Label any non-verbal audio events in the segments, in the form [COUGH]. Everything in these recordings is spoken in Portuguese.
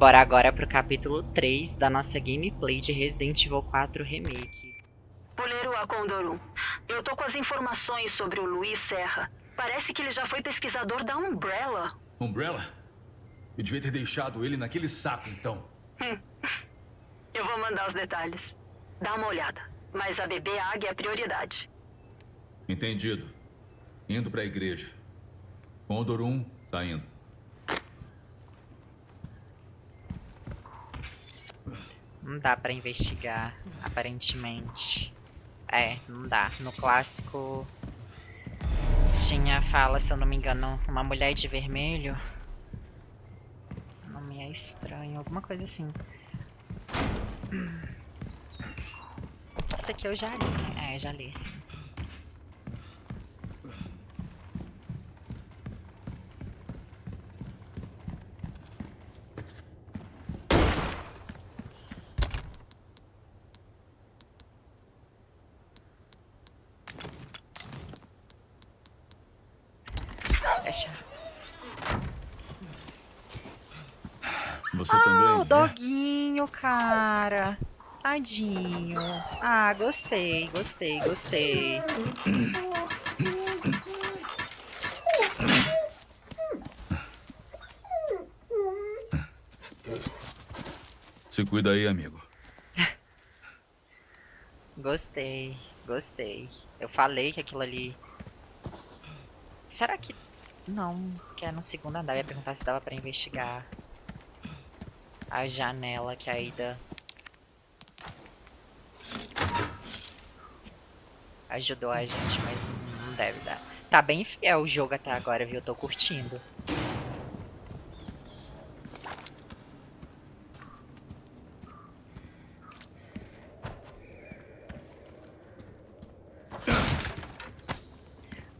Bora agora pro capítulo 3 da nossa gameplay de Resident Evil 4 Remake. Poleiro Acondorum, eu tô com as informações sobre o Luiz Serra. Parece que ele já foi pesquisador da Umbrella. Umbrella? Eu devia ter deixado ele naquele saco, então. Hum. [LAUGHS] Eu vou mandar os detalhes. Dá uma olhada. Mas a bebê águia é prioridade. Entendido. Indo pra igreja. Condor 1, saindo. Não dá pra investigar, aparentemente. É, não dá. No clássico tinha fala, se eu não me engano, uma mulher de vermelho. O nome é estranho, alguma coisa assim. Isso aqui eu já li. É, já li, sim. Fecha. Você Ah, também? o doguinho, cara. Tadinho. Ah, gostei, gostei, gostei. Se cuida aí, amigo. Gostei, gostei. Eu falei que aquilo ali... Será que... Não, que é no segundo andar. Eu ia perguntar se dava pra investigar a janela que a Ida... Ajudou a gente, mas não deve dar. Tá bem fiel o jogo até agora, viu? Eu tô curtindo.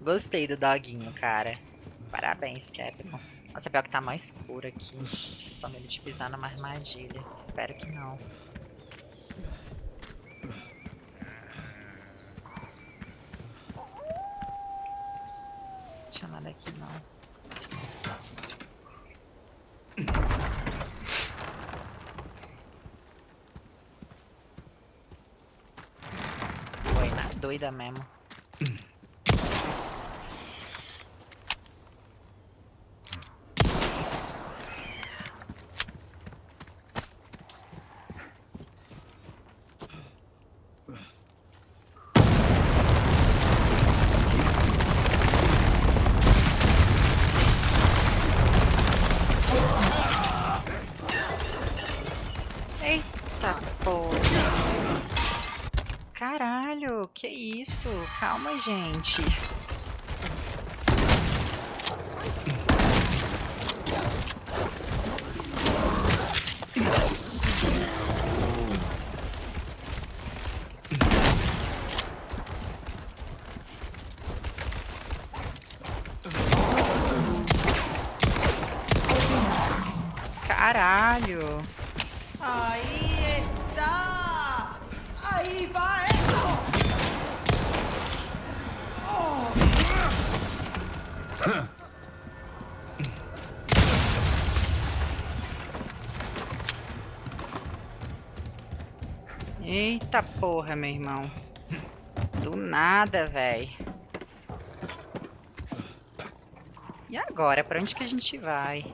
Gostei do doguinho, cara. Parabéns, Capcom. Nossa, pior que tá mais escuro aqui. Tô medo de pisar numa armadilha. Espero que não. Não tinha nada aqui, não. Foi na doida mesmo. Eita porra. Caralho, que isso? Calma, gente. Eita porra, meu irmão. Do nada, véi. E agora? Pra onde que a gente vai?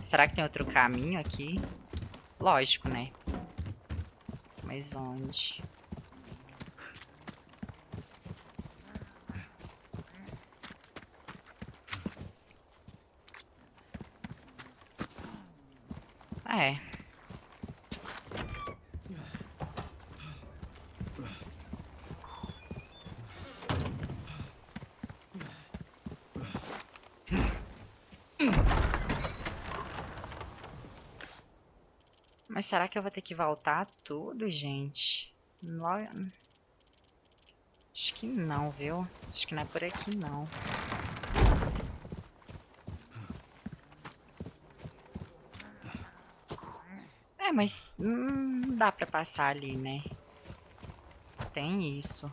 Será que tem outro caminho aqui? Lógico, né? Mas onde? será que eu vou ter que voltar tudo, gente? Acho que não, viu? Acho que não é por aqui, não. É, mas hum, não dá pra passar ali, né? Tem isso.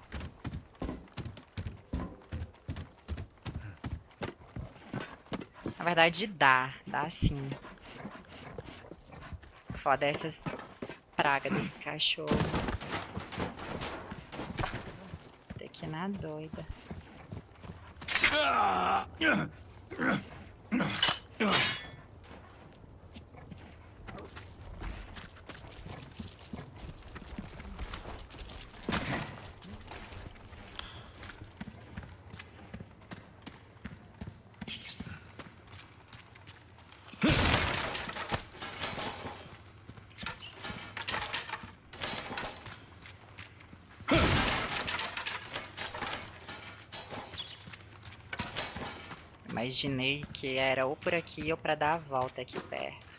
Na verdade, dá. Dá sim. Foda essas pragas desse cachorro. Ir na doida. Imaginei que era ou por aqui ou pra dar a volta aqui perto.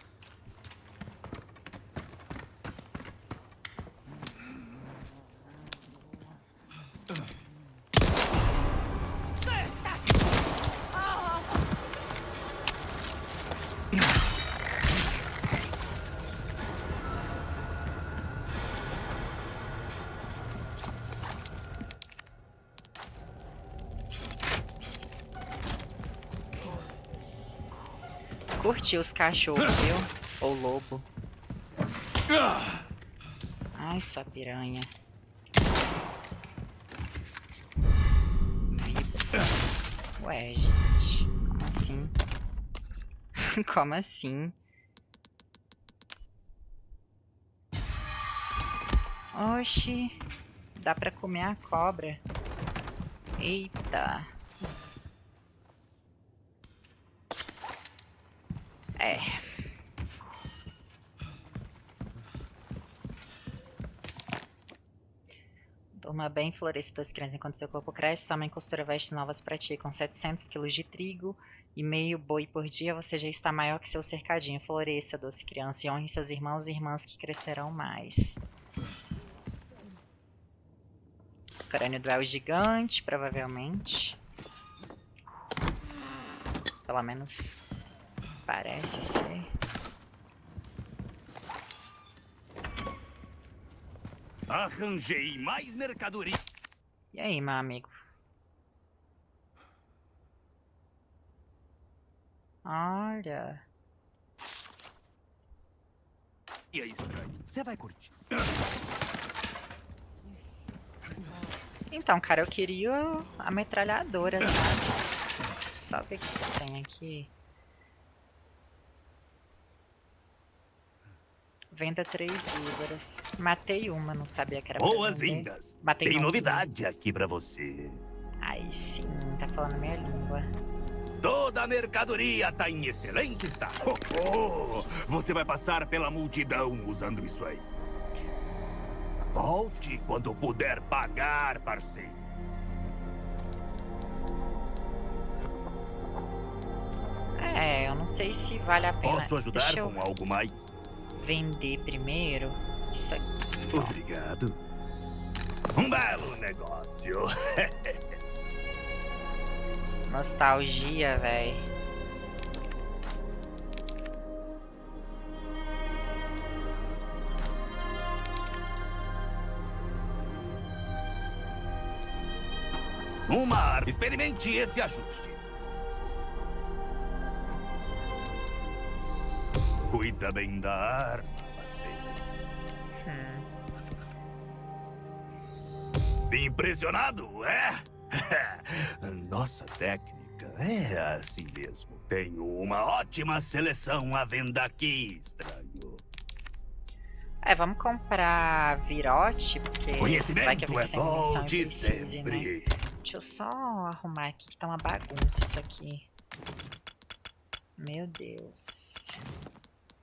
Curti os cachorros, viu? Ou lobo. Ai, sua piranha. Ué, gente. Como assim? [LAUGHS] Como assim? Oxi. Dá pra comer a cobra. Eita. É. Durma bem, floresça das crianças enquanto seu corpo cresce. Sua mãe costura vestes novas para ti. Com 700 quilos de trigo e meio boi por dia, você já está maior que seu cercadinho. Floresça, doce criança, e honre seus irmãos e irmãs que crescerão mais. Crânio do El gigante, provavelmente. Pelo menos parece ser. Arranjei mais mercadoria. E aí, meu amigo? Olha. E é estranho. Você vai curtir. Então, cara, eu queria a metralhadora, sabe? Só ver o que tem aqui. Venda três víboras. Matei uma, não sabia que era Boas-vindas. Tem novidade aqui pra você. Aí sim, tá falando minha língua. Toda a mercadoria tá em excelente estado. Oh, oh, você vai passar pela multidão usando isso aí. Volte quando puder pagar, parceiro. É, eu não sei se vale a pena. Posso ajudar eu com algo mais? Vender primeiro. Isso aqui. Obrigado. Um belo negócio. [LAUGHS] Nostalgia, véi. Um mar. Experimente esse ajuste. Cuida bem da arma, parceiro. Hum. Impressionado, é? [LAUGHS] Nossa técnica é assim mesmo. Tenho uma ótima seleção à venda aqui, estranho. É, vamos comprar virote, porque vai que Conhecimento eu fico é bom e de precise, né? sempre. Deixa eu só arrumar aqui, que tá uma bagunça isso aqui. Meu Deus.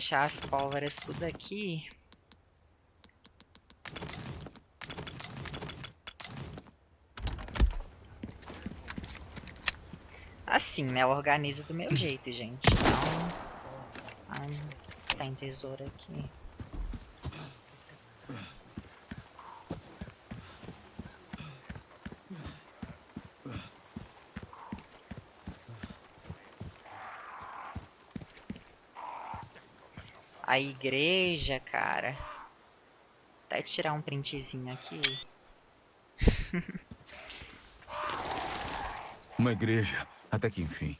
Deixar as pólvoras tudo aqui. Assim, né? Eu organizo do meu jeito, gente. Então... Ai, tem tesouro aqui. A igreja, cara. Até tirar um printzinho aqui. Uma igreja, até que enfim.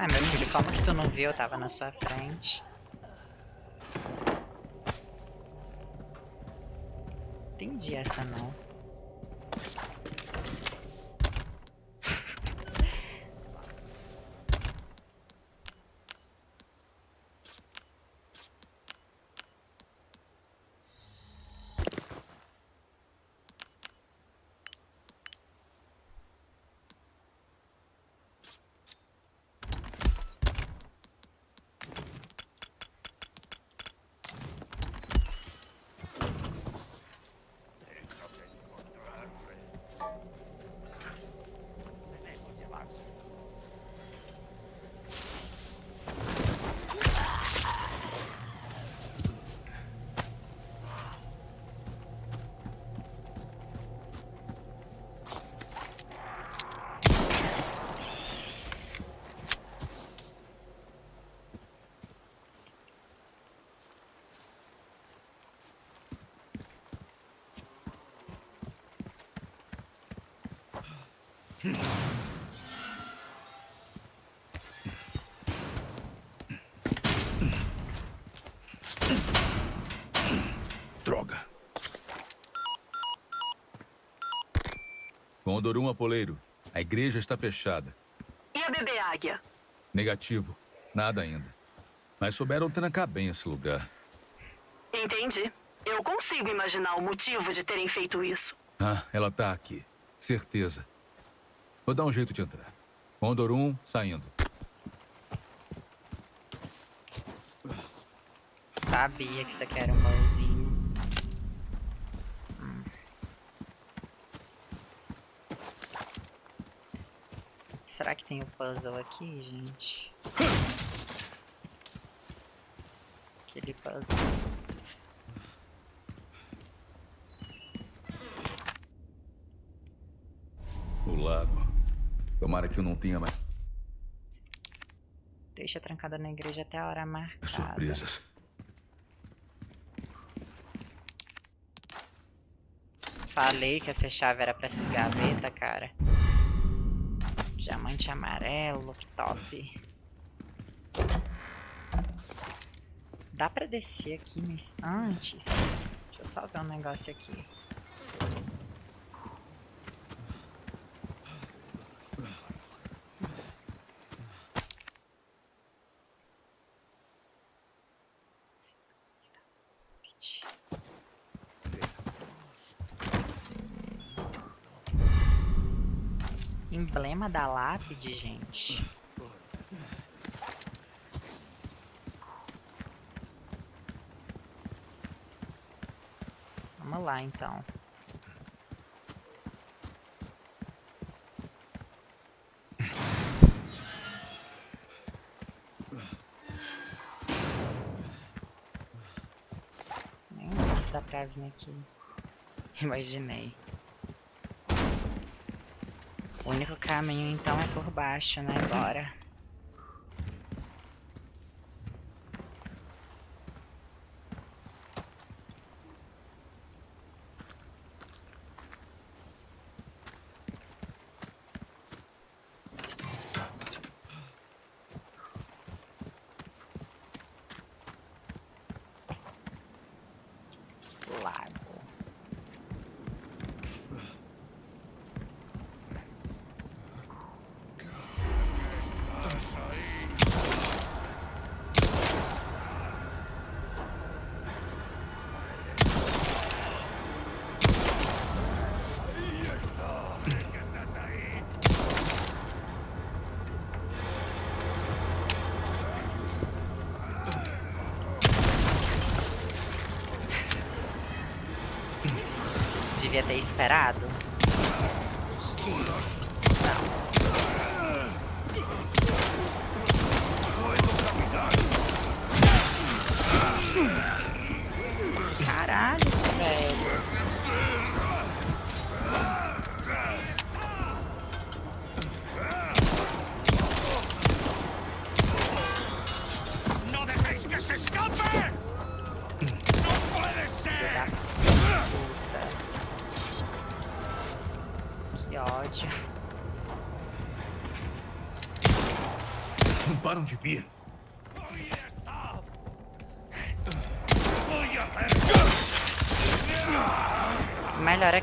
Ué, meu filho, como que tu não viu? Tava na sua frente. Entendi essa não. Condor 1 Apoleiro, a igreja está fechada. E a bebê águia? Negativo. Nada ainda. Mas souberam trancar bem esse lugar. Entendi. Eu consigo imaginar o motivo de terem feito isso. Ah, ela está aqui. Certeza. Vou dar um jeito de entrar. O 1 saindo. Sabia que isso aqui era um mãozinho. Tem o puzzle aqui, gente? Aquele puzzle. O lago. Tomara que eu não tenha mais Deixa trancada na igreja até a hora marcada. surpresas. Falei que essa chave era pra essas gavetas, cara. Diamante amarelo, que top. Dá pra descer aqui, mas antes... Deixa eu só ver um negócio aqui. Da lápide, gente. Vamos lá, então. Nem sei se dá pra vir aqui. Imaginei. O único caminho então é por baixo, né? Bora. Lago. Devia ter esperado.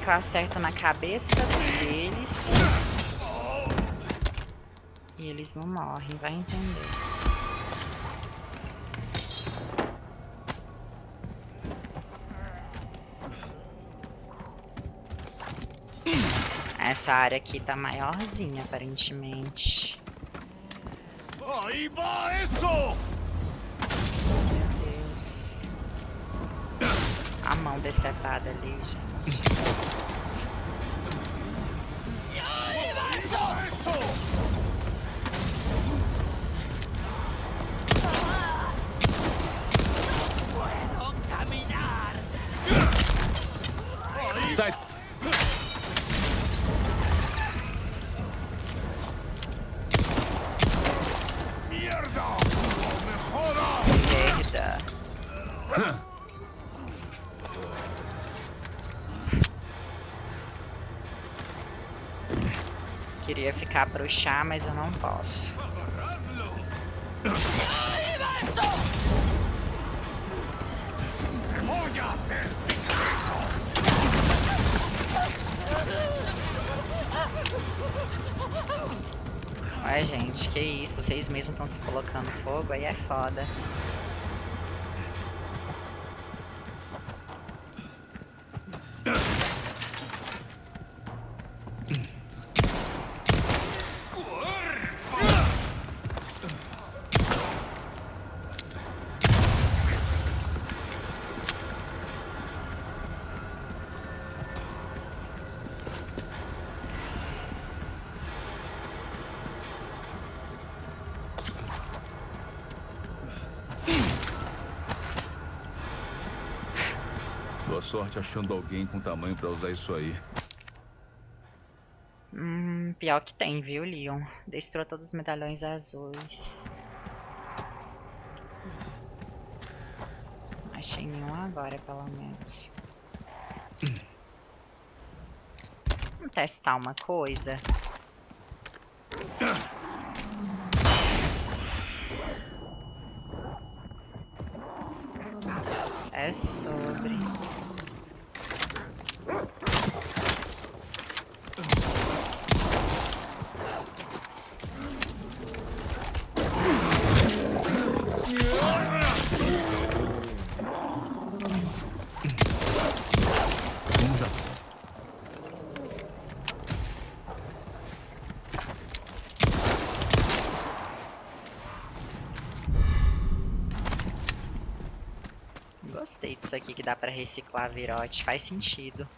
Que eu acerto na cabeça deles. E eles não morrem, vai entender. Essa área aqui tá maiorzinha, aparentemente. ¡Ahí va eso! Meu Deus. A mão decepada ali, gente. ¡Eso! Sai. ¡Mierda! ¡No me jodas! Merda. Pro chá, mas eu não posso. Ué, gente, que isso? Vocês mesmos estão se colocando fogo, aí é foda. Boa sorte achando alguém com tamanho pra usar isso aí. Hum, pior que tem, viu, Leon? Destrua todos os medalhões azuis. Achei nenhum agora, pelo menos. Vamos testar uma coisa. É sobre. Um já. Gostei disso aqui que dá pra reciclar virote. Faz sentido.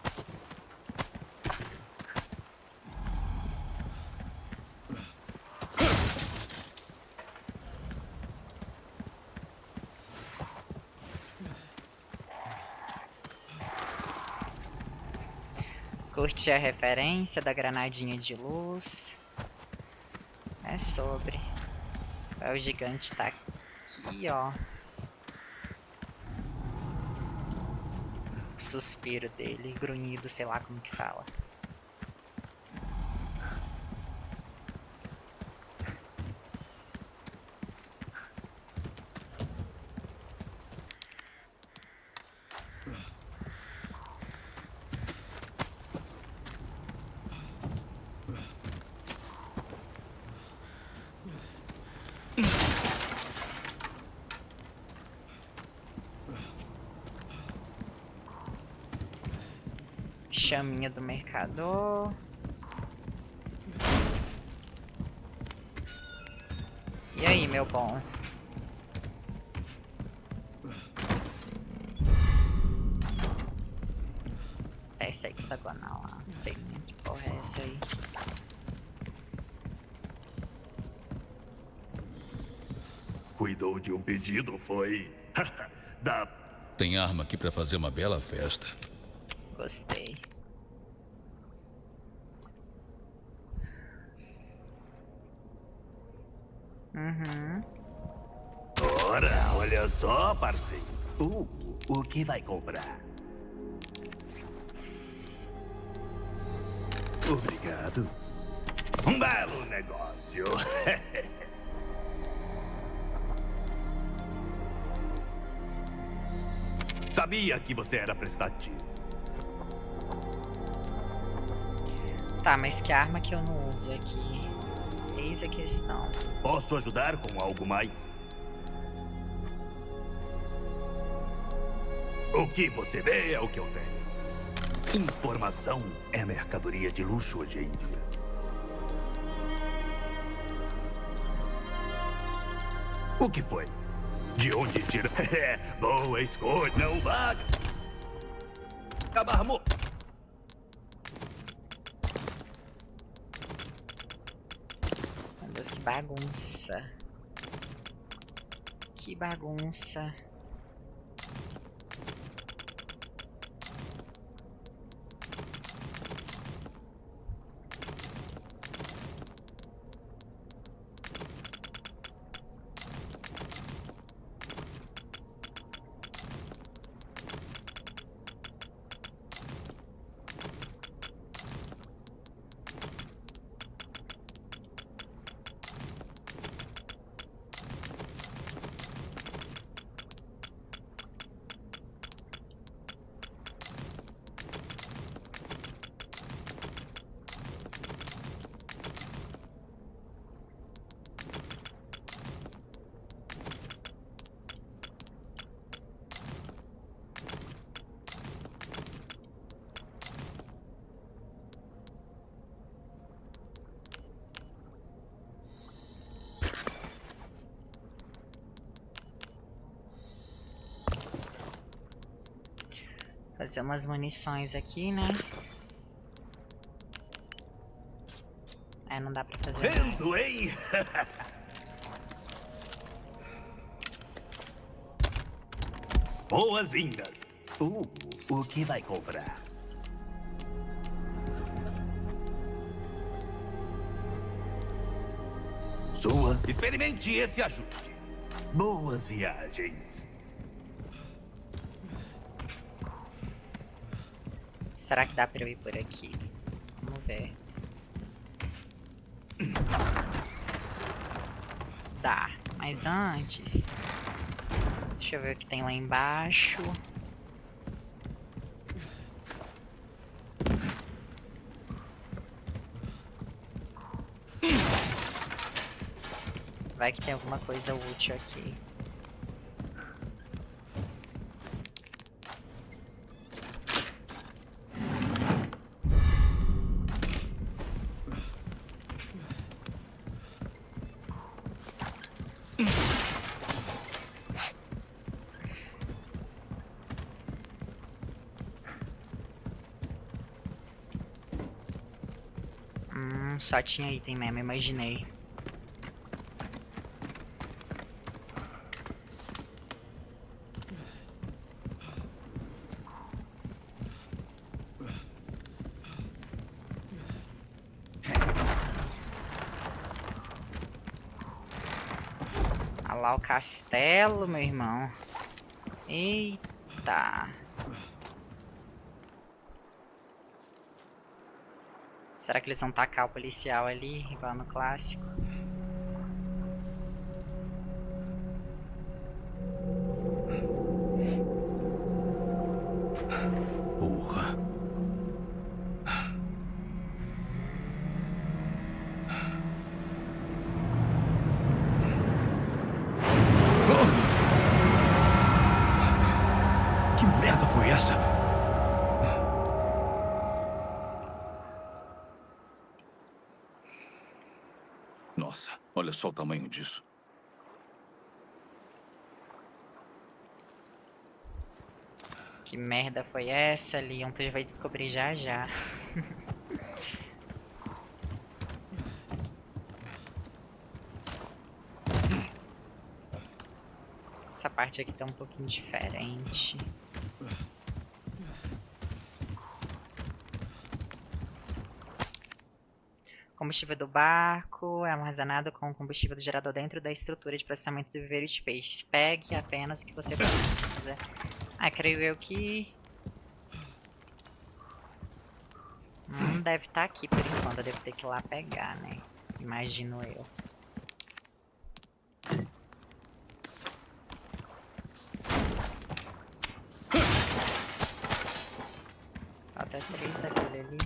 Curti a referência da granadinha de luz. É sobre. É, o gigante tá aqui, ó. Suspiro dele, grunhido, sei lá como que fala. Chaminha do mercador. E aí, meu bom? peça hexagonal lá. Não sei nem que porra é essa aí. Cuidou de um pedido, foi? [LAUGHS] da Tem arma aqui pra fazer uma bela festa. Gostei. Uhum. Ora, olha só, parceiro. Uh, o que vai comprar? Obrigado. Um belo negócio. [LAUGHS] Sabia que você era prestativo. Tá, mas que arma que eu não uso aqui? Eis a questão. Posso ajudar com algo mais? O que você vê é o que eu tenho. Informação é mercadoria de luxo hoje em dia. O que foi? De onde tira? [LAUGHS] Boa escolha, não vaga. Abarmo. Meu Deus, que bagunça. Que bagunça. Fazer umas munições aqui, né? É, não dá pra fazer Vendo, mais. hein? Boas-vindas. Uh, o que vai comprar? Suas. Experimente esse ajuste. Boas viagens. Será que dá pra eu ir por aqui? Vamos ver. [CLEARS THROAT] Dá, mas antes... Deixa eu ver o que tem lá embaixo. Vai que tem alguma coisa útil aqui. Hum, só tinha item mesmo, imaginei. Olha lá o castelo, meu irmão. Eita. Será que eles vão tacar o policial ali, igual no clássico? Merda foi essa, Leon? Tu vai descobrir já já. Essa parte aqui tá um pouquinho diferente. Combustível do barco é armazenado com o combustível do gerador dentro da estrutura de processamento do viveiro de peixes. Pegue apenas o que você precisa. Ah, creio eu que... Não deve estar aqui por enquanto, eu devo ter que ir lá pegar, né? Imagino eu. Falta três daquele ali.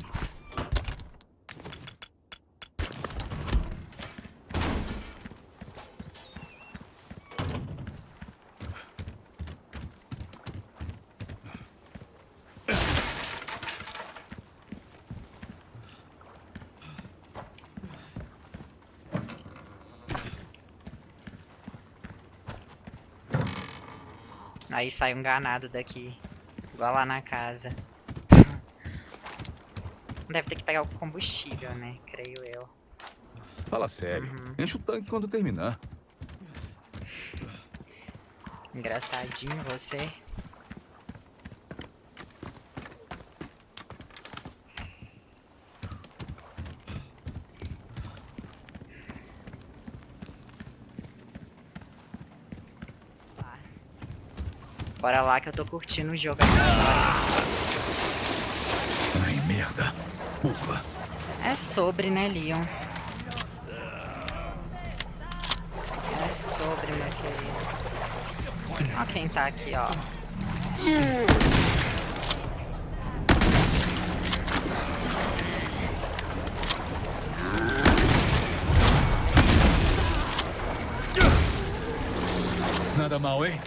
Aí sai um ganado daqui. Igual lá na casa. Deve ter que pegar o combustível, né? Creio eu. Fala sério. Uhum. Enche o tanque quando terminar. Engraçadinho você. Tá. Bora lá que eu tô curtindo o jogo. Ai, merda. Ufa. É sobre, né, Leon? É sobre, meu querido. Ó quem tá aqui, ó. Nada mal, hein?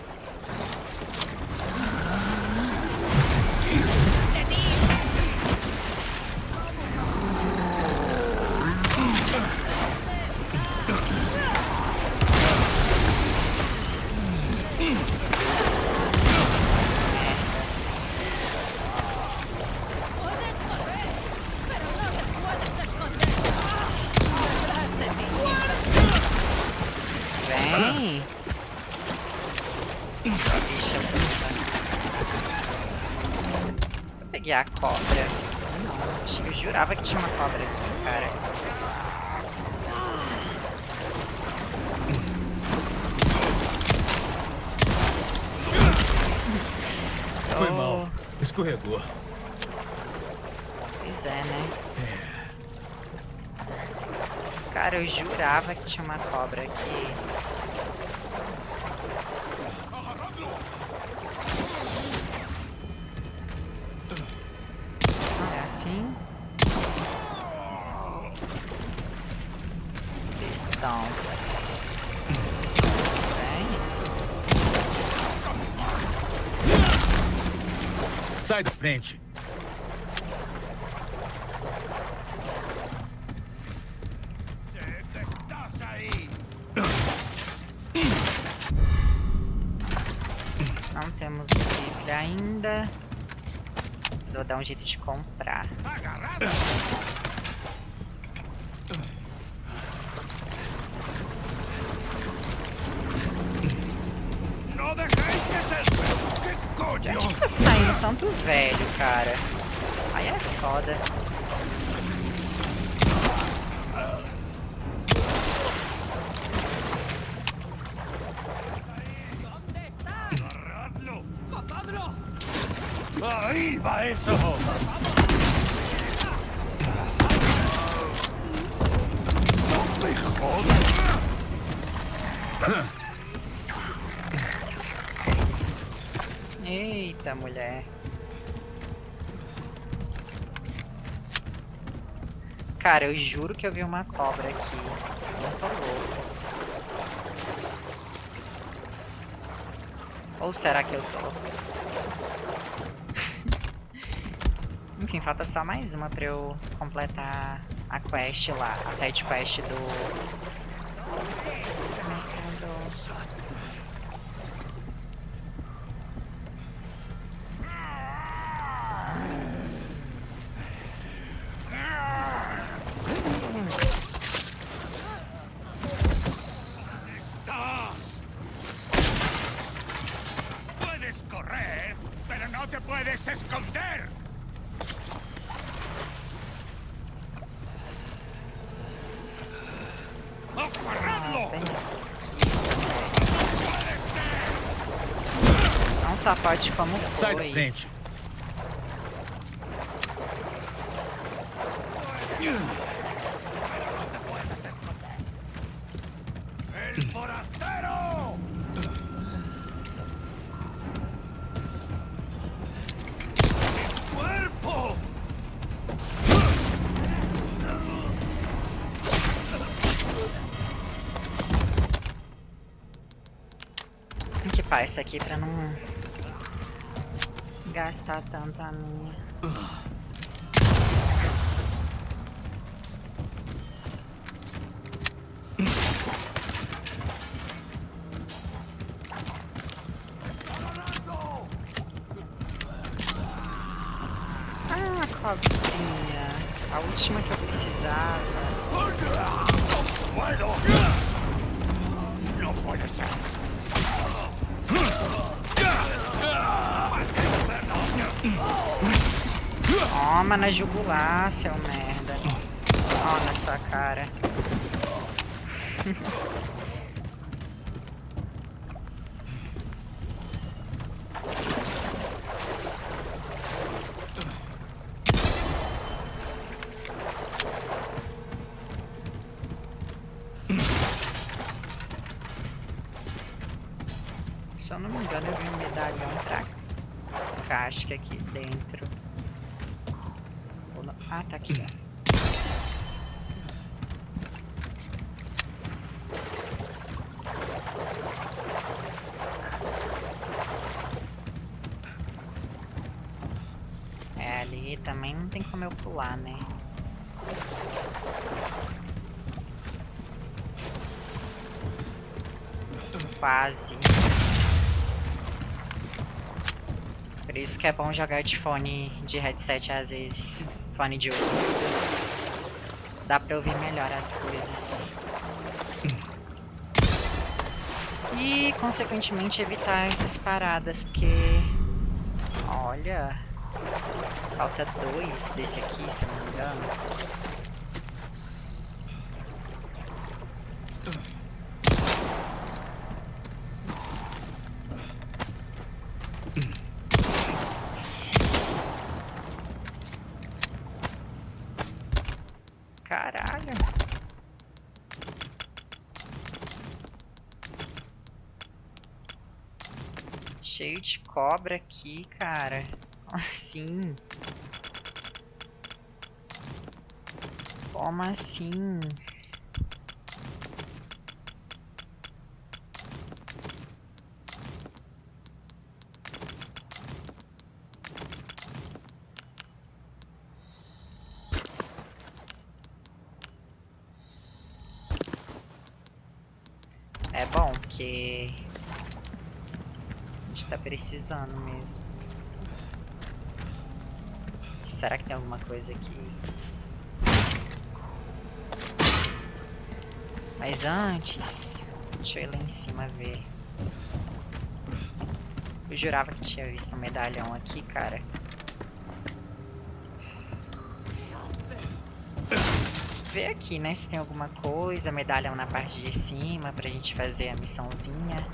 Vem! Deixa eu pensar. Eu peguei a cobra. Não, acho que eu jurava que tinha uma cobra aqui, cara. Foi Oh, mal. Escorregou. Pois é, né? Cara, eu jurava que tinha uma cobra aqui. É assim. Pistão. Vem. Sai da frente. Não temos rifle ainda. Mas vou dar um jeito de comprar. ¡No dejéis que se... ¿Qué De coño? onde que tá saindo tanto velho, cara? Aí é foda. ¡Ahí va eso! ¡No me jodas! Eita, mulher. Cara, eu juro que eu vi uma cobra aqui. Não tô louco. Ou será que eu tô? [LAUGHS] Enfim, falta só mais uma pra eu completar a quest lá. A side quest do... só pode como Sai da foi. frente. Tem que pá isso aqui pra não gastar tanto a minha. Ah, cobrinha. A última que eu precisava. Toma na jugular, seu merda. Ó, na sua cara. [LAUGHS] Se eu não me engano, eu vi um medalhão pra casca aqui dentro. Ou não- Ah, tá aqui, ó. É, ali também não tem como eu pular, né? Quase. Por isso que é bom jogar de fone de headset às vezes. Fone de ouvido. Dá pra ouvir melhor as coisas. E, consequentemente, evitar essas paradas, porque... Olha... Falta dois desse aqui, se eu não me engano. Cobra aqui, cara. Assim. Como assim? É bom, porque a gente tá precisando mesmo. Será que tem alguma coisa aqui? Mas antes, deixa eu ir lá em cima ver. Eu jurava que tinha visto um medalhão aqui, cara. Ver aqui, né, se tem alguma coisa, medalhão na parte de cima pra gente fazer a missãozinha.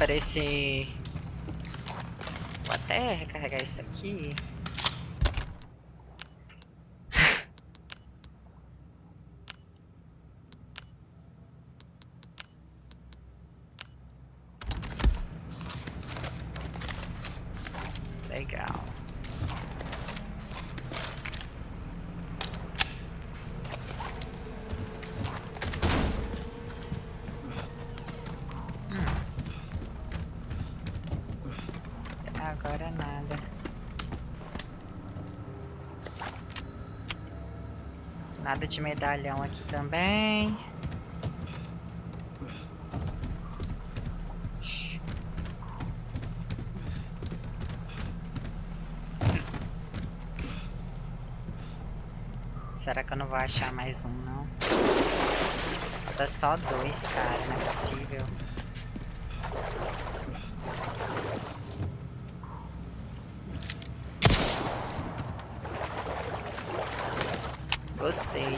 Aparecer... Vou até recarregar isso aqui. Legal. Agora nada. Nada de medalhão aqui também. Será que eu não vou achar mais um, não? Falta só dois, cara. Não é possível. Gostei.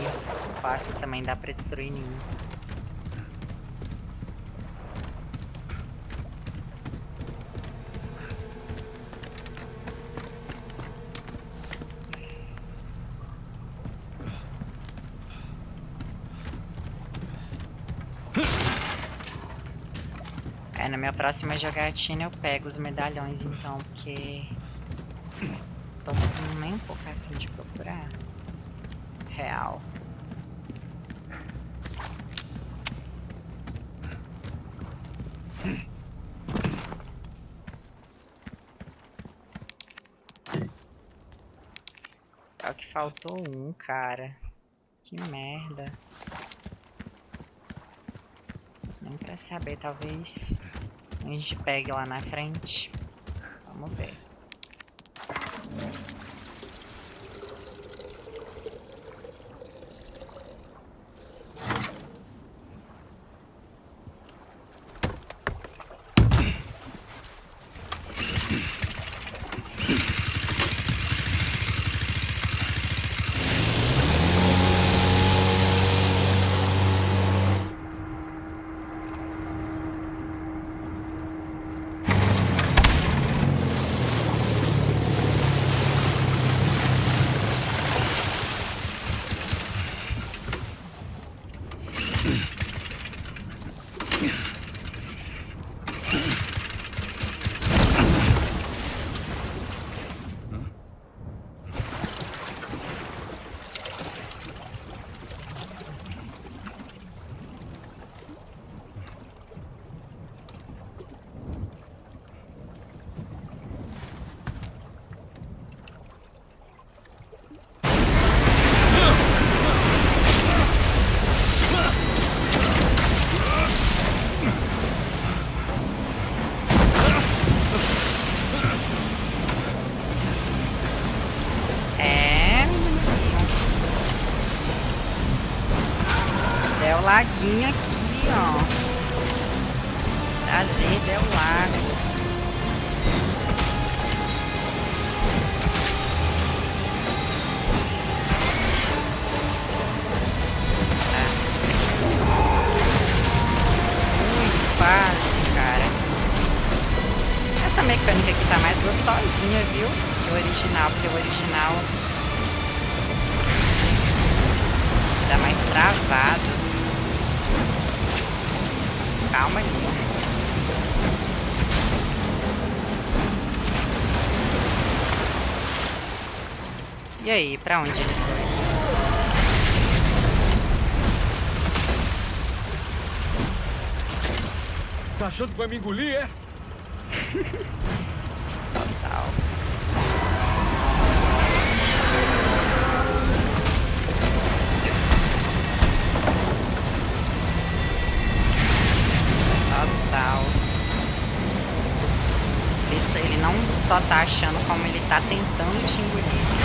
Fácil também dá pra destruir ninho. É, na minha próxima jogatina eu pego os medalhões então, porque... Tô nem um pouco afim de procurar. Real. Só que faltou um, cara. Que merda. Nem pra saber, talvez a gente pegue lá na frente. Vamos ver. É, menino. Del Laguinho aqui, ó. Prazer, Del Lago. Muito fácil, cara. Essa mecânica aqui tá mais gostosinha, viu? Que o original, porque o original tá mais travado. Calma aí. E aí, pra onde ele foi? Tá achando que vai me engolir, é? [LAUGHS] só tá achando como ele tá tentando te engolir.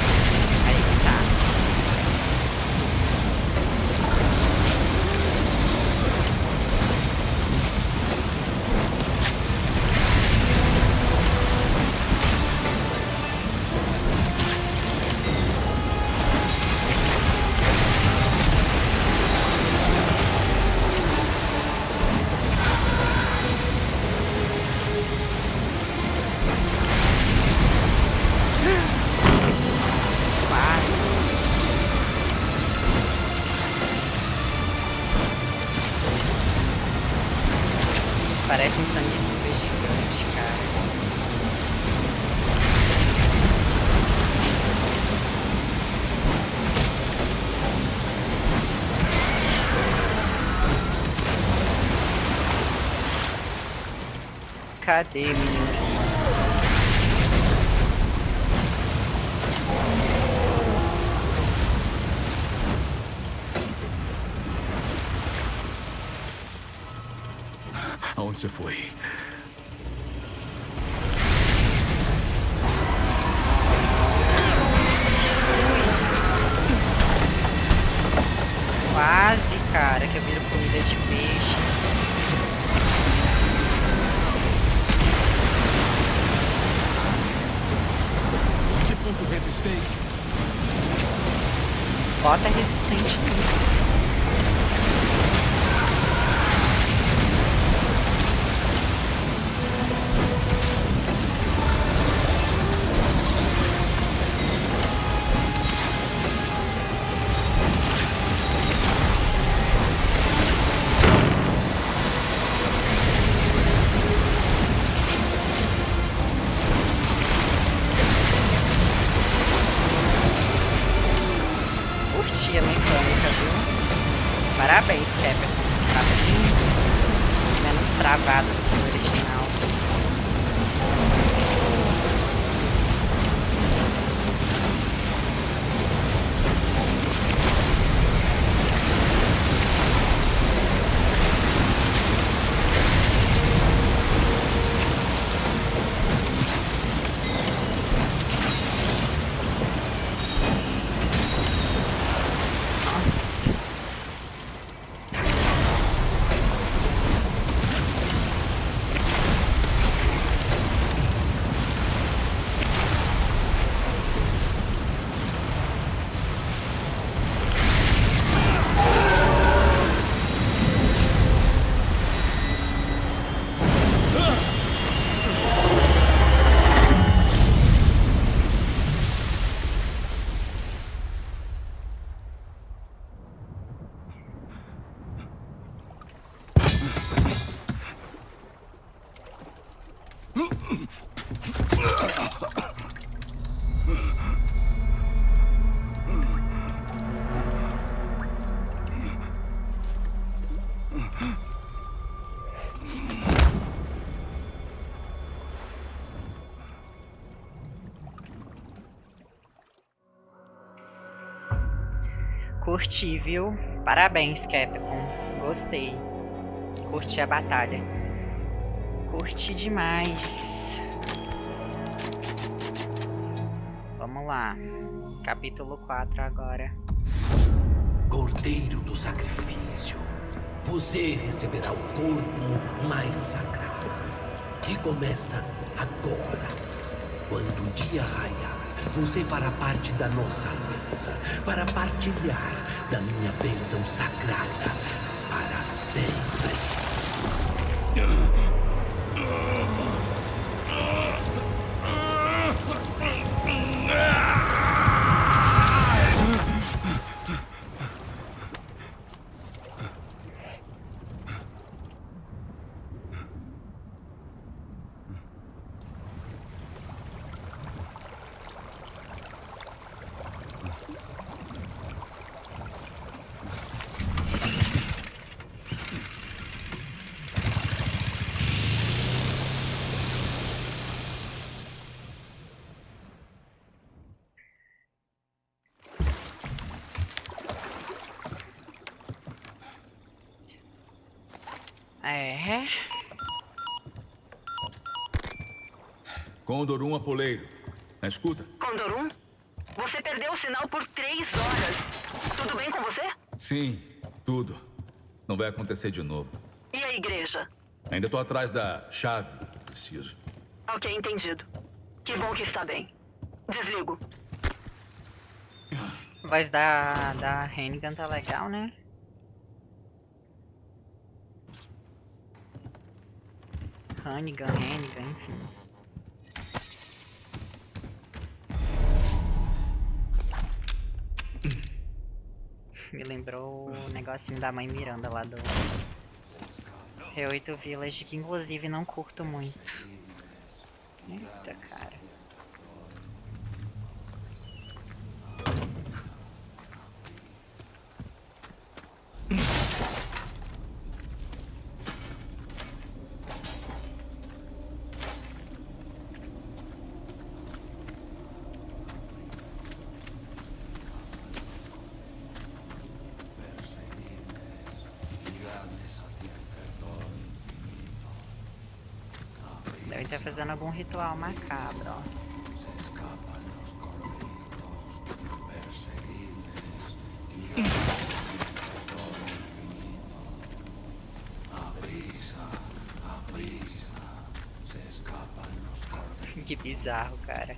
Cadê, menino? Aonde você foi? Curti, viu? Parabéns, Capcom. Gostei. Curti a batalha. Curti demais. Vamos lá. Capítulo 4 agora. Cordeiro do sacrifício, você receberá o corpo mais sagrado. E começa agora. Quando o dia raiar, você fará parte da nossa aliança para partilhar da minha bênção sagrada para sempre. É. Condor 1 Apoleiro. Na escuta? Condorum? Você perdeu o sinal por três horas. Tudo bem com você? Sim, tudo. Não vai acontecer de novo. E a igreja? Ainda tô atrás da chave. Preciso. Ok, entendido. Que bom que está bem. Desligo. A voz da, da Hennigan tá legal, né? Hannigan, Hennigan, enfim. Me lembrou o negocinho da mãe Miranda lá do Re8 Village, que inclusive não curto muito. Eita, cara. Fazendo algum ritual macabro. Que bizarro, cara.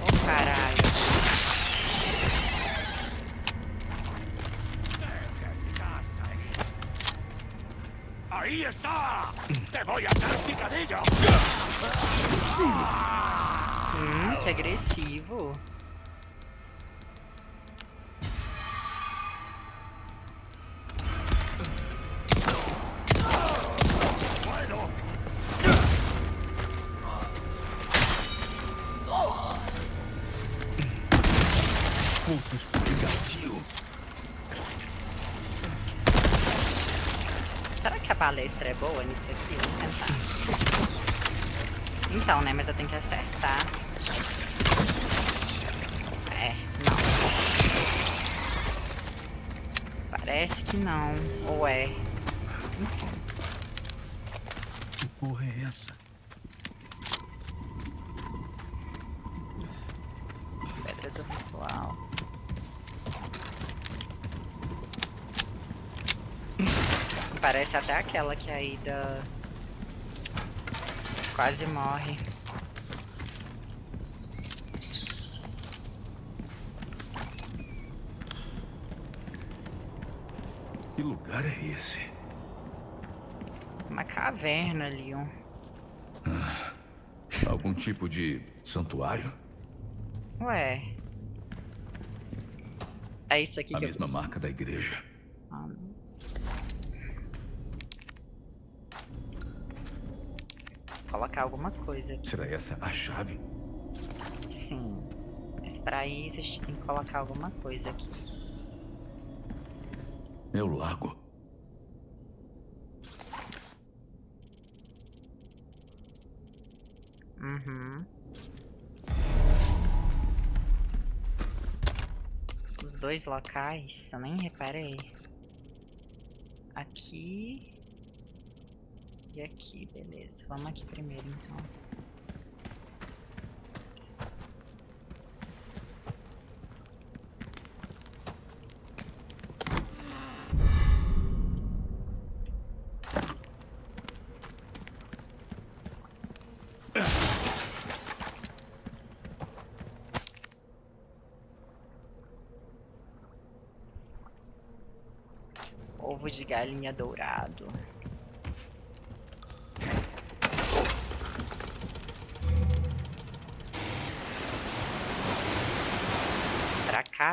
Ô caralho. ¡Ahí está! ¡Te voy a dar picadillo! Hum, que agressivo. Puto escorregadio. Será que a palestra é boa nisso aqui? Vamos tentar. Então, né? Mas eu tenho que acertar. É, não. Parece que não. Ou é. Enfim. Que porra é essa? Pedra do ritual. Parece até aquela que a Ida quase morre. Que lugar é esse? Uma caverna ali, ó. Algum tipo de santuário? Ué. É isso aqui A que mesma eu marca preciso. da igreja. Ah, não. Colocar alguma coisa aqui. Será essa a chave? Sim. Mas pra isso a gente tem que colocar alguma coisa aqui. O lago. Uhum. Os dois locais, eu nem reparei. Aqui. E aqui, beleza. Vamos aqui primeiro, então. Ovo de galinha dourado.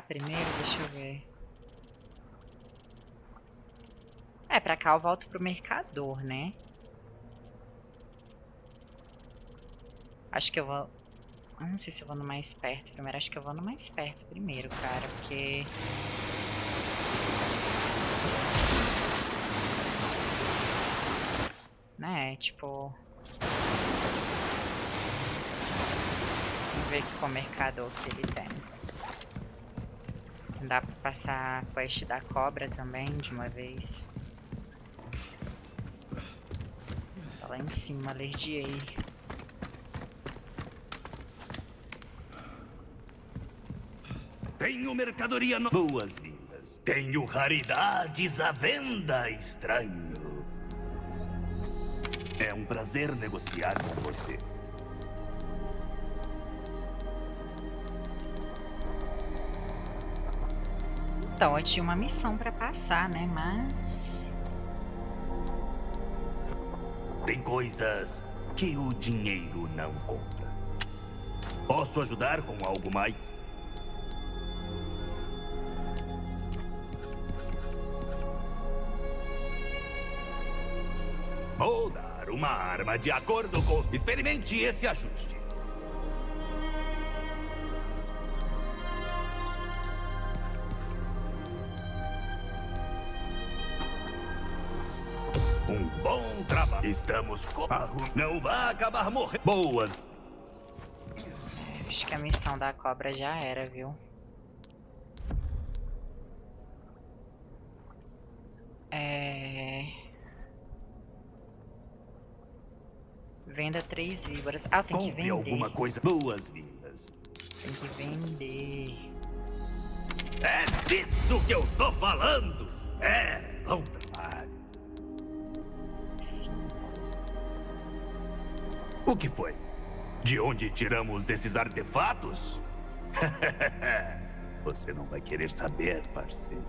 Primeiro, deixa eu ver. É, pra cá eu volto pro mercador, né? Acho que eu vou... Eu não sei se eu vou no mais perto primeiro. Acho que eu vou no mais perto primeiro, cara, porque... Né, tipo... Vamos ver qual mercado que ele tem. Dá pra passar a quest da cobra também, de uma vez. Tá lá em cima, alergia aí. Tenho mercadoria no... Boas-vindas. Tenho raridades à venda, estranho. É um prazer negociar com você. Então, eu tinha uma missão pra passar, né? Mas... Tem coisas que o dinheiro não compra. Posso ajudar com algo mais? Vou dar uma arma de acordo com... Experimente esse ajuste. Estamos com... Não vai acabar morrendo. Boas. Acho que a missão da cobra já era, viu? É... Venda três víboras. Ah, tem que vender. alguma coisa. Boas-vindas. Tem que vender. É disso que eu tô falando. É, bom O que foi? De onde tiramos esses artefatos? [LAUGHS] Você não vai querer saber, parceiro.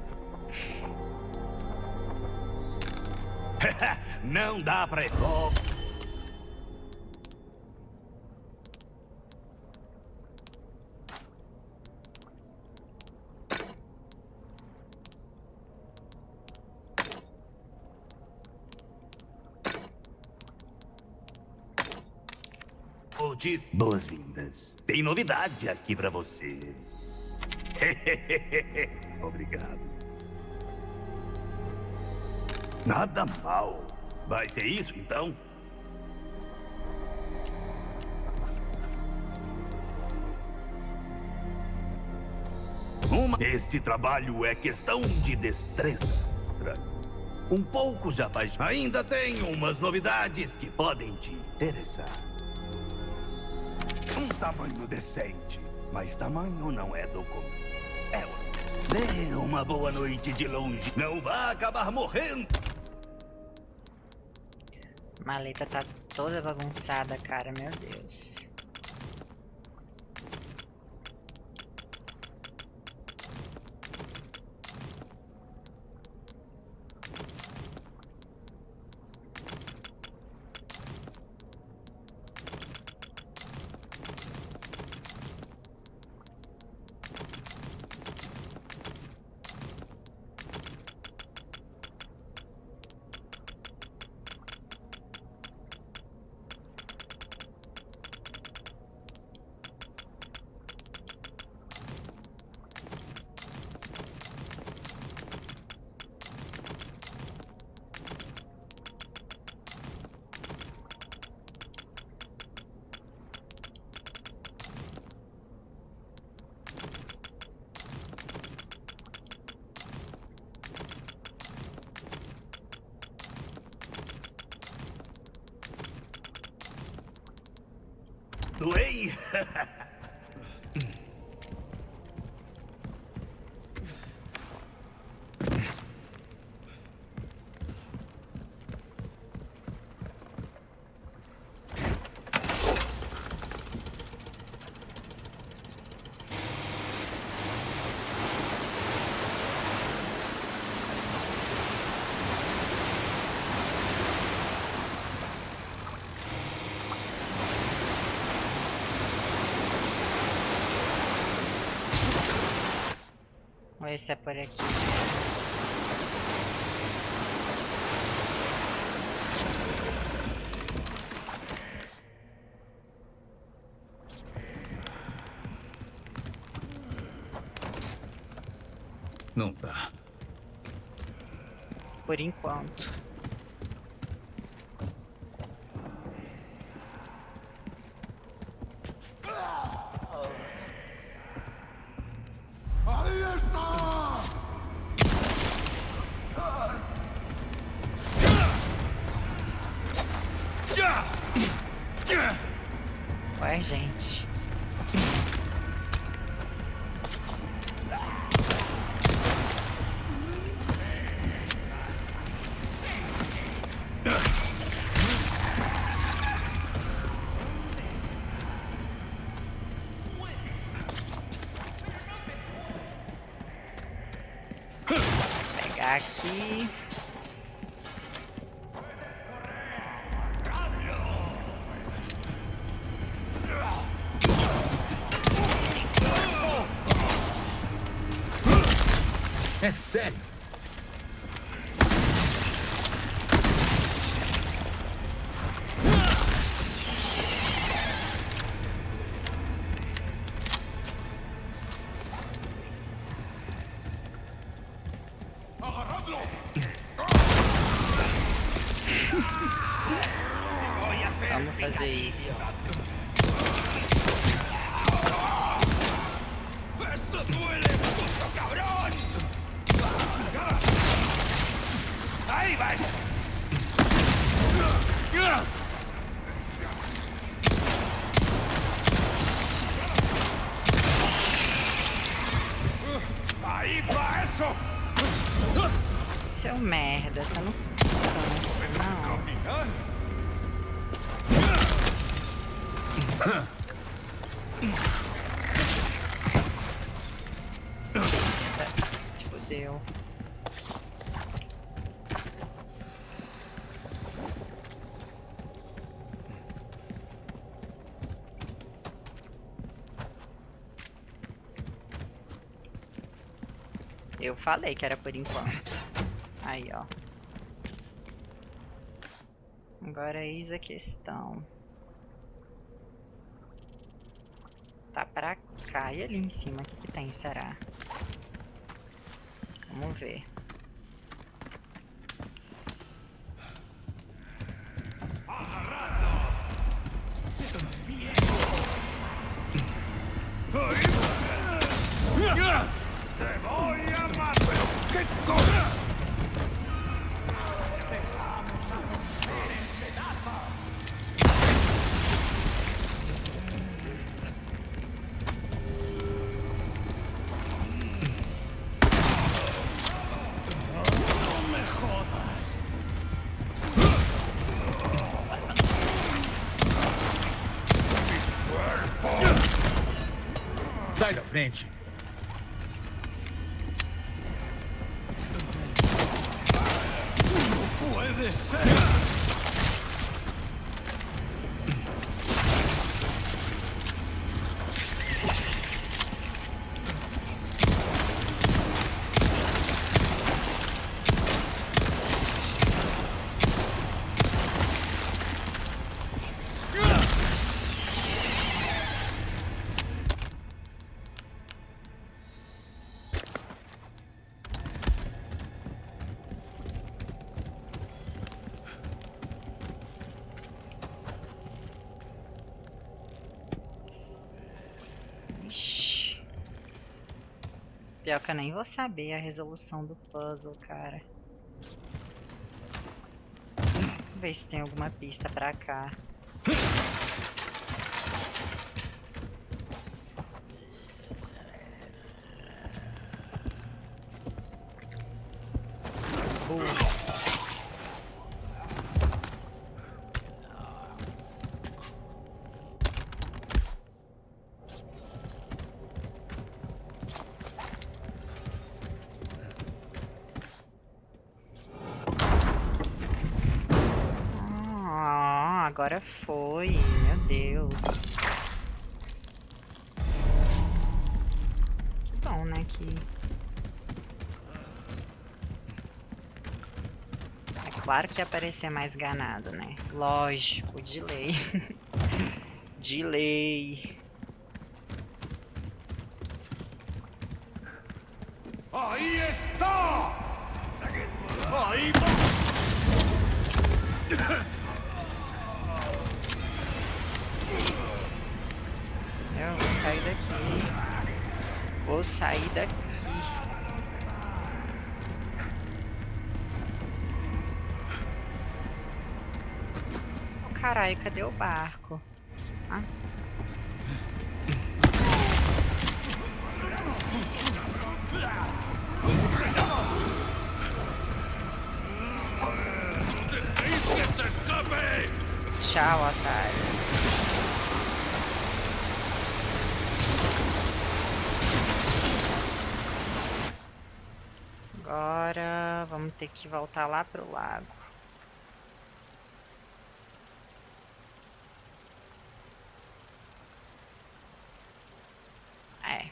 [LAUGHS] não dá pra... Oh, Otis, boas-vindas. Tem novidade aqui pra você. [LAUGHS] Obrigado. Nada mal. Vai ser isso, então? Uma... Esse trabalho é questão de destreza, estranho. Um pouco já faz... Ainda tem umas novidades que podem te interessar. Tamanho decente. Mas tamanho não é documento. É o... Dê uma boa noite de longe. Não vá acabar morrendo. Maleta tá toda bagunçada, cara. Meu Deus. Ha [LAUGHS] ha! ver se é por aqui. Não dá. Por enquanto. Pegar aqui. É falei que era por enquanto. Aí, ó. Agora eis a questão. Tá pra cá e ali em cima. O que, que tem, será? Vamos ver. Pior que eu nem vou saber a resolução do puzzle, cara. Ver se tem alguma pista pra cá. Uh. Ah, agora foi. Meu Deus. Que bom, né? Que. É claro que ia aparecer mais ganado, né? Lógico, de lei. [LAUGHS] de lei. Aí está! Aí tá! Eu vou sair daqui. Vou sair daqui. Oh, caralho, cadê o barco? Ah. Tchau, otários. Agora vamos ter que voltar lá pro lago. É.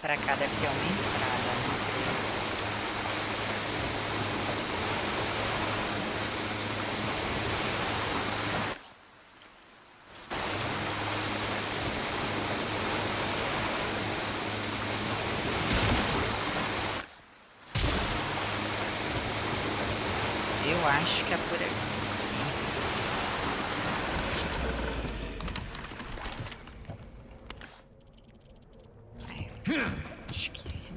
Pra cá deve ter uma entrada, né? Eu acho que é por aqui. Acho que sim.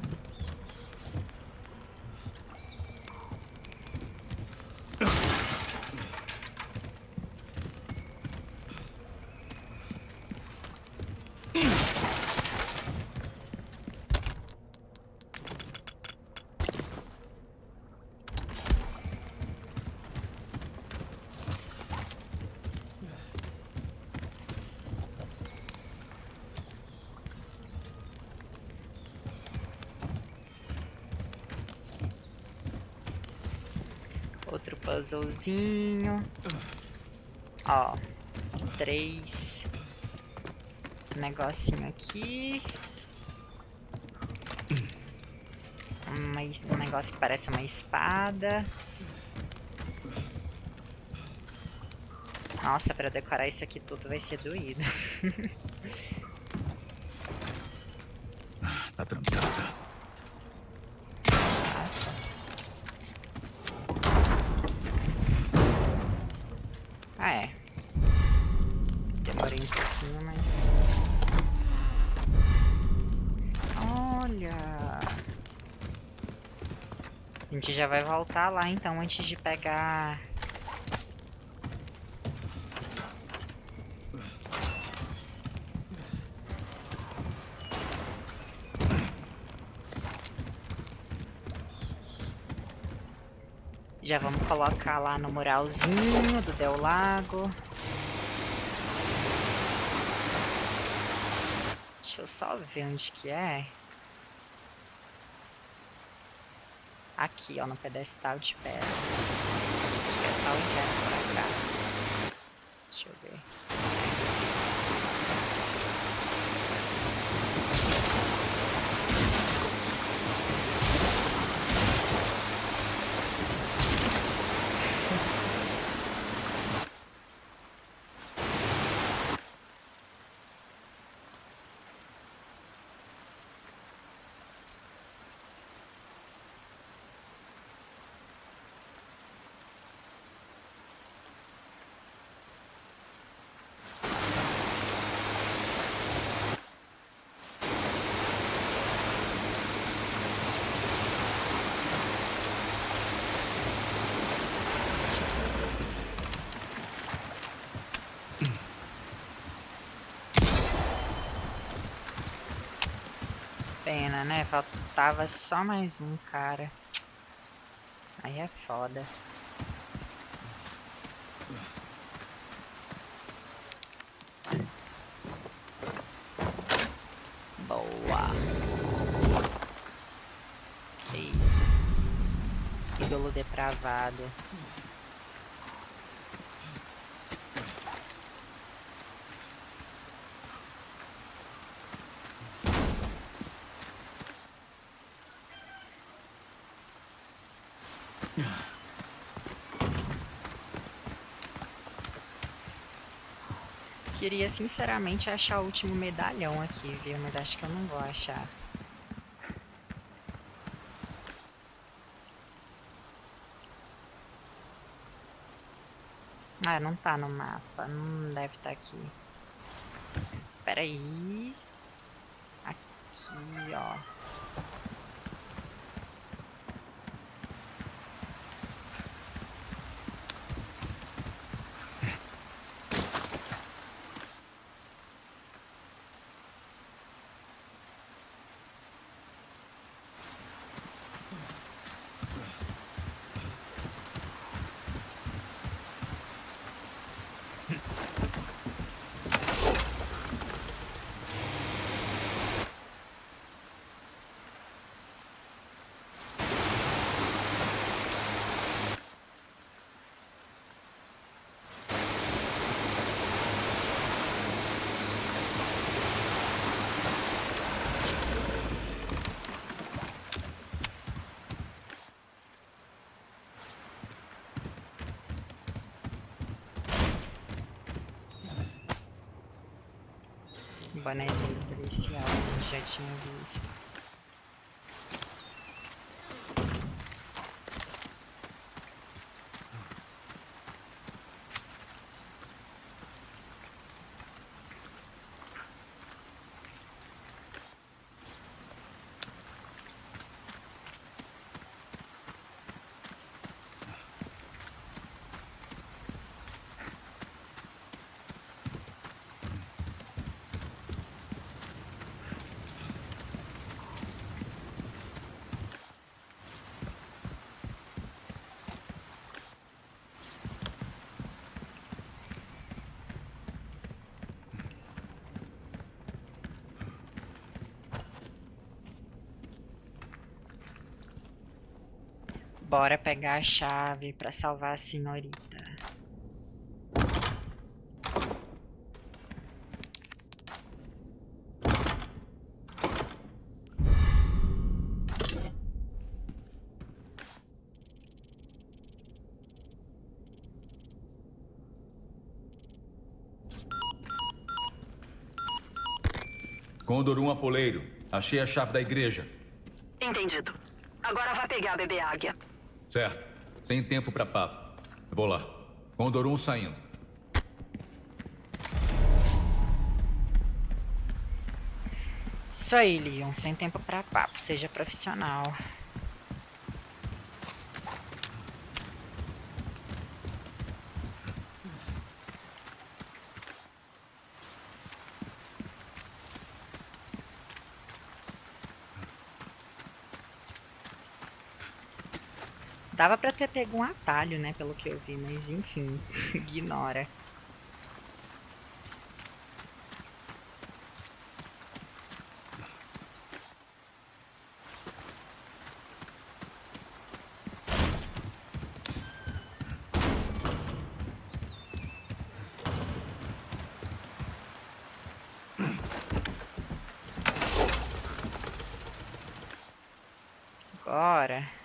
Outro puzzlezinho. Ó. Três. Negocinho aqui. Es- um negócio que parece uma espada. Nossa, pra decorar isso aqui tudo vai ser doído. [LAUGHS] Tá trancada. Nossa. Ah, é. Demorei um pouquinho, mas... Olha! A gente já vai voltar lá, então, antes de pegar... Já vamos colocar lá no muralzinho do Del Lago. Deixa eu só ver onde que é. Aqui, ó, no pedestal de pedra. Acho que é só o inverno pra cá. Deixa eu ver. Pena, né? Faltava só mais um cara. Aí é foda. Boa. Que isso. E do Tolo depravado. Queria sinceramente achar o último medalhão aqui, viu? Mas acho que eu não vou achar. Ah, não tá no mapa. Não deve estar tá aqui. Espera aí. Aqui, ó. Bonézinho policial, já tinha visto. Bora pegar a chave pra salvar a senhorita. Condor 1 Apoleiro. Achei a chave da igreja. Entendido. Agora vá pegar a bebê águia. Certo. Sem tempo para papo. Vou lá. Condor 1 saindo. Isso aí, Leon. Sem tempo para papo. Seja profissional. Dava pra ter pego um atalho, né, pelo que eu vi, mas enfim, [LAUGHS] ignora. Agora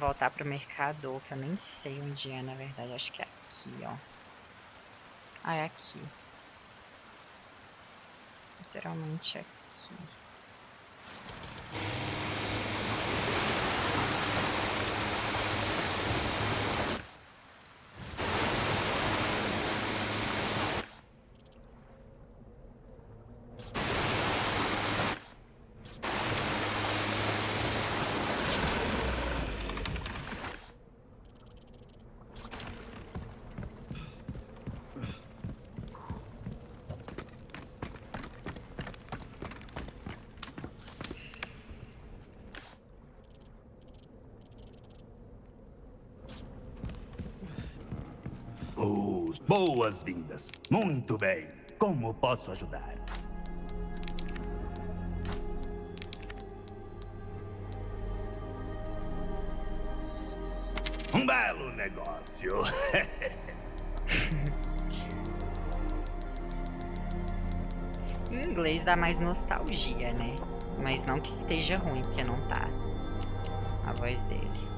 voltar pro mercador, que eu nem sei onde é, na verdade. Acho que é aqui, ó. Ah, é aqui. Literalmente aqui. Boas-vindas. Muito bem. Como posso ajudar? Um belo negócio. [LAUGHS] Em inglês dá mais nostalgia, né? Mas não que esteja ruim, porque não tá. A voz dele.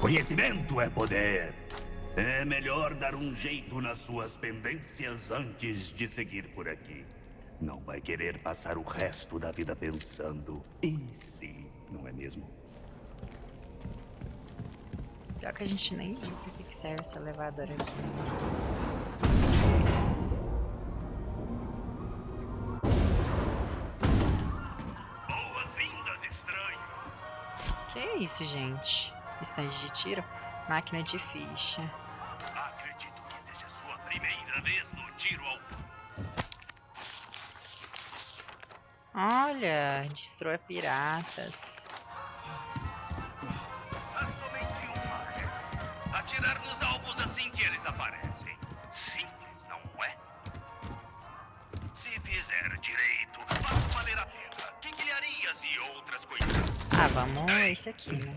Conhecimento é poder. É melhor dar um jeito nas suas pendências antes de seguir por aqui. Não vai querer passar o resto da vida pensando em si, não é mesmo? Pior que a gente nem viu pra que que serve esse elevador aqui. Boas-vindas, estranho. Que é isso, gente? Estande de tiro? Máquina de ficha. Acredito que seja sua primeira vez no tiro ao Olha, destrua piratas. Há somente uma. Atirar nos alvos assim que eles aparecem. Simples, não é? Se fizer direito, faço valer a pena. Quinquilharias e outras coisas. Ah, vamos esse aqui, né?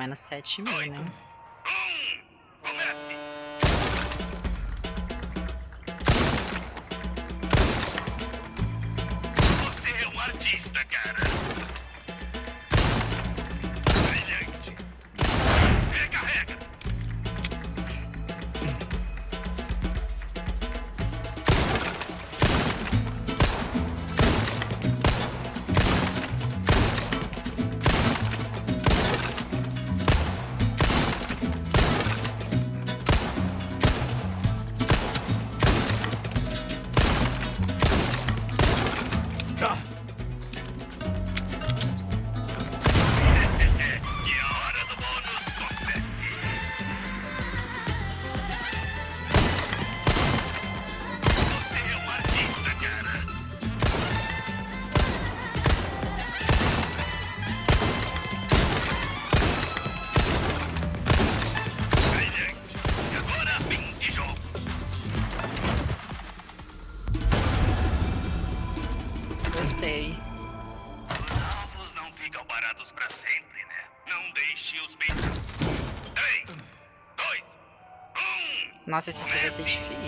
Menos 7 mil, né? Nossa, esse aqui vai ser difícil.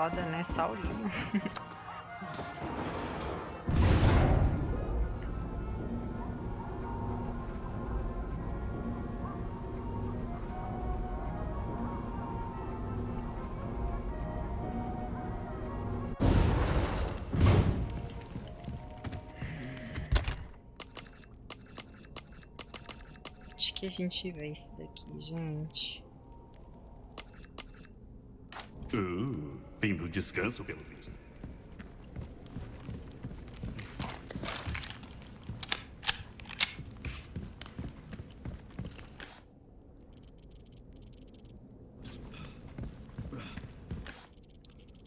Foda, né? Só o livro. Acho que a gente vê isso daqui, gente. Uh, fim do descanso, pelo visto.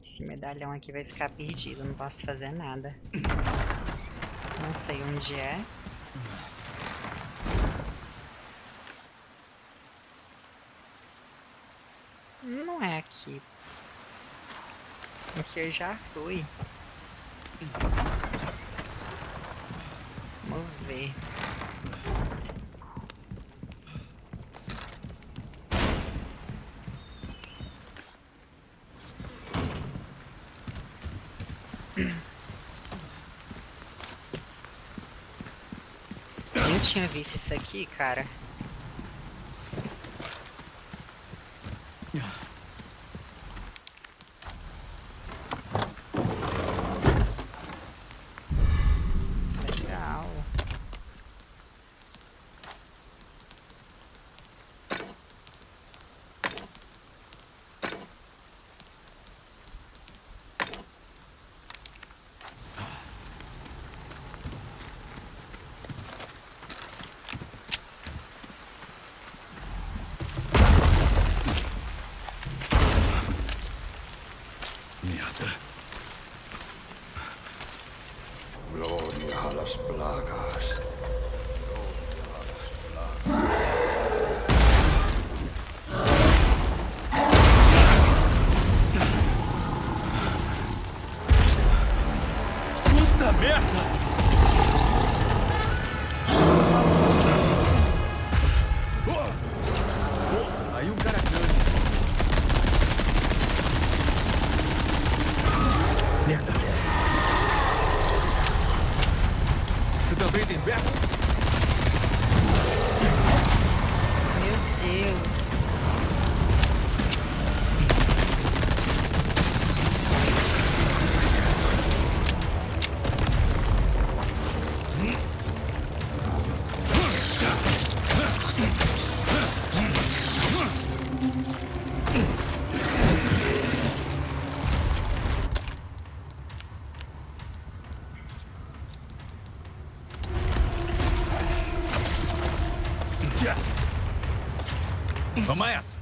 Esse medalhão aqui vai ficar perdido, não posso fazer nada. Não sei onde é. Não é aqui. Aqui eu já fui. Vamos ver. Eu tinha visto isso aqui, cara. Toma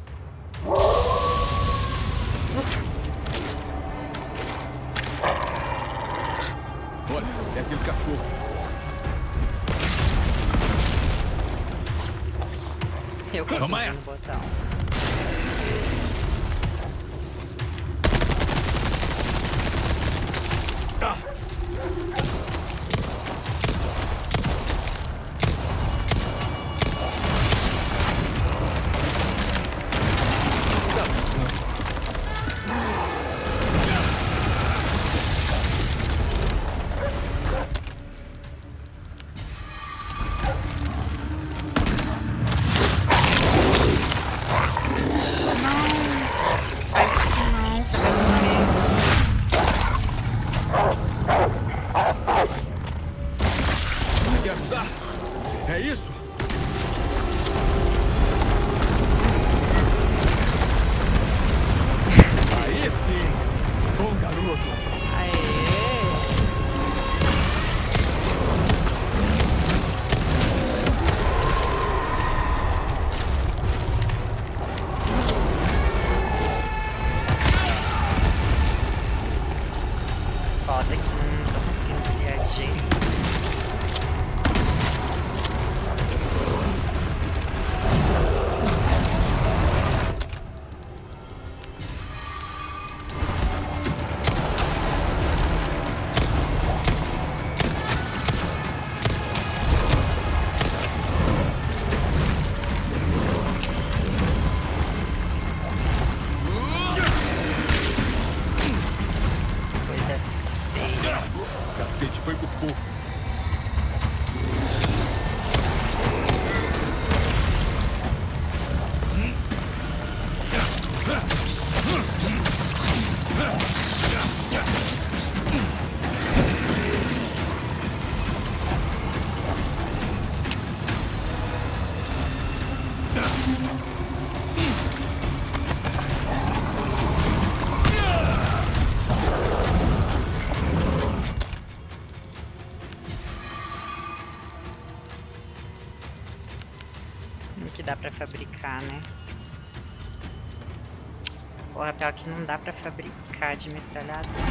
pra fabricar, né? Porra, pior que não dá pra fabricar de metralhadora.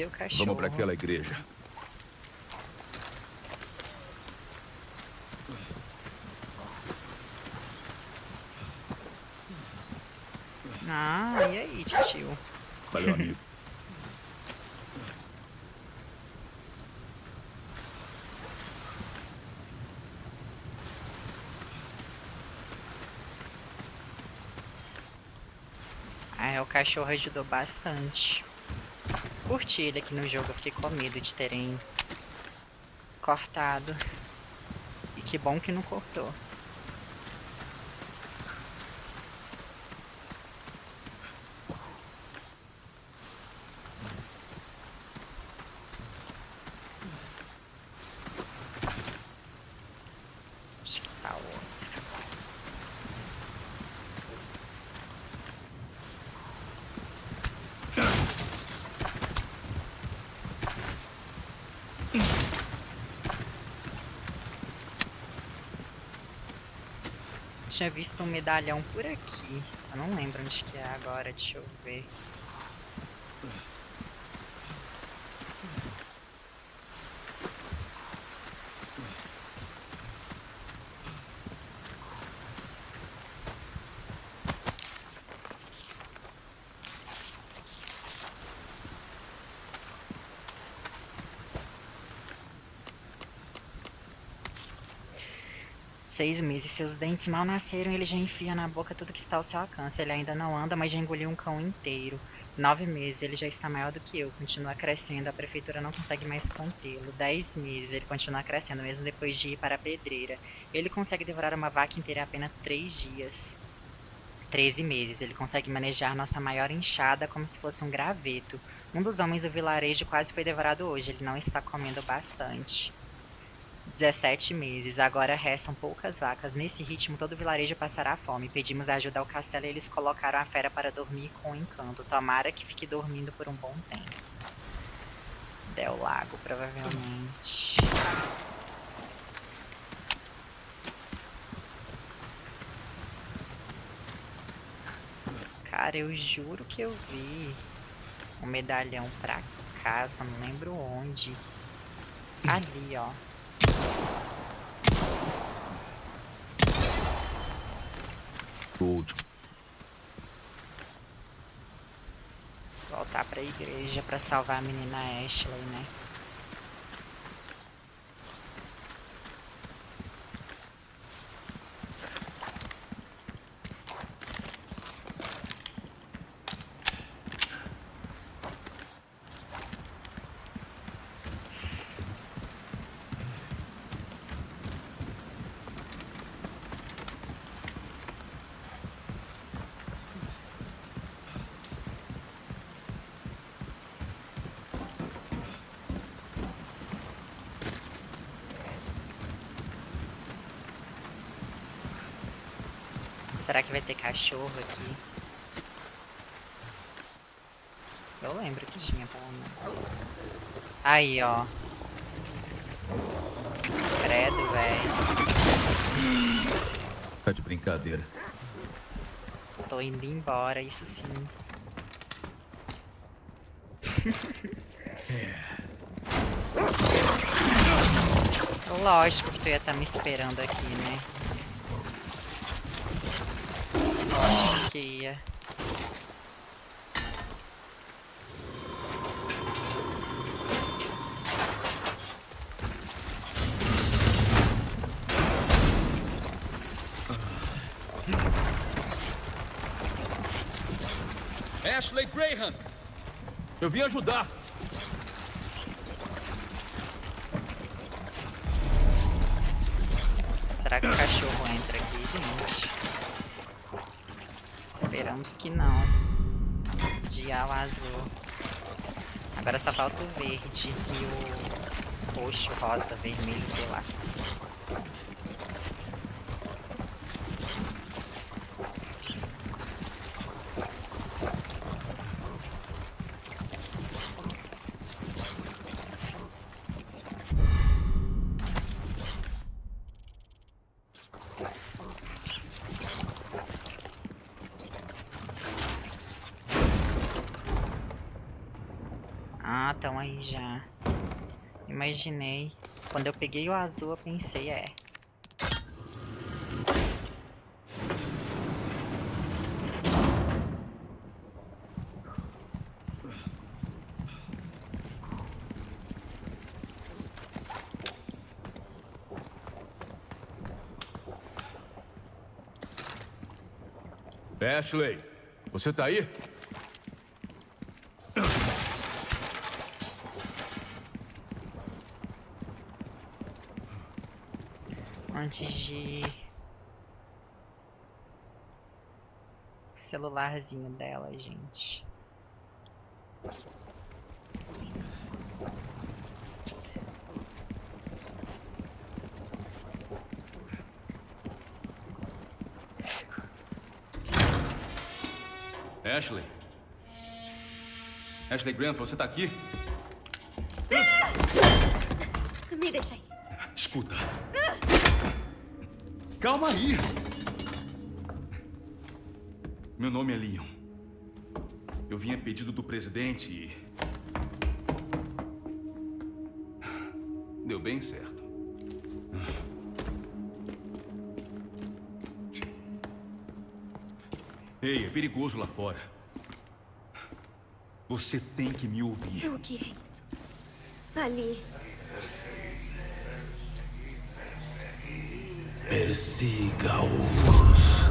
Cadê o cachorro? vamos pra aquela igreja. Ah, e aí, tio? Valeu, amigo. [LAUGHS] Ah, é, o cachorro ajudou bastante. Curti ele aqui no jogo, eu fiquei com medo de terem cortado. E que bom que não cortou. Acho que tá outro. Tinha visto um medalhão por aqui. Eu não lembro onde que é agora, deixa eu ver. Seis meses, seus dentes mal nasceram e ele já enfia na boca tudo que está ao seu alcance. Ele ainda não anda, mas já engoliu um cão inteiro. Nove meses, ele já está maior do que eu, continua crescendo, a prefeitura não consegue mais contê-lo. Dez meses, ele continua crescendo, mesmo depois de ir para a pedreira. Ele consegue devorar uma vaca inteira em apenas três dias. Treze meses, ele consegue manejar nossa maior enxada como se fosse um graveto. Um dos homens do vilarejo quase foi devorado hoje, ele não está comendo bastante. 17 meses. Agora restam poucas vacas. Nesse ritmo, todo o vilarejo passará fome. Pedimos ajuda ao castelo e eles colocaram a fera para dormir com encanto. Tomara que fique dormindo por um bom tempo. Del Lago, provavelmente. Cara, eu juro que eu vi um medalhão pra cá, só não lembro onde. Ali, ó. O último. Voltar pra igreja pra salvar a menina Ashley, né? Será que vai ter cachorro aqui? Eu lembro que tinha, pelo menos. Aí, ó. Credo, velho. Tá de brincadeira. Tô indo embora, isso sim. [LAUGHS] Lógico que tu ia estar me esperando aqui, né? Lógico que ia. Ashley Graham! Eu vim ajudar. Esperamos que não. Dial azul. Agora só falta o verde e o roxo, rosa, vermelho, sei lá. Ah, estão aí já. Imaginei. Quando eu peguei o azul, eu pensei, é. Ashley, você tá aí? Antes de... Celularzinho dela, gente. Ashley? Ashley Graham, você tá aqui? Me deixa aí. Escuta. Calma aí. Meu nome é Leon. Eu vim a pedido do presidente e... Deu bem certo. Ei, é perigoso lá fora. Você tem que me ouvir. O que é isso? Ali. Persiga-os.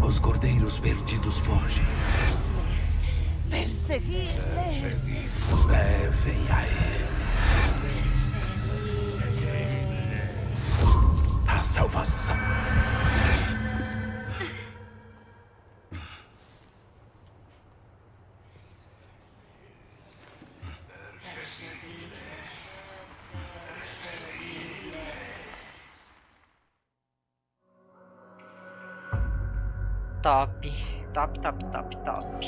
Os cordeiros perdidos fogem. Perseguirles. Levem a eles. A salvação. Top. Top, top, top, top.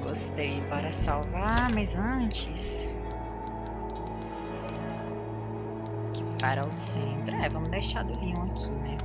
Gostei. Bora salvar, mas antes... Que para o centro. É, vamos deixar do Leon aqui, né?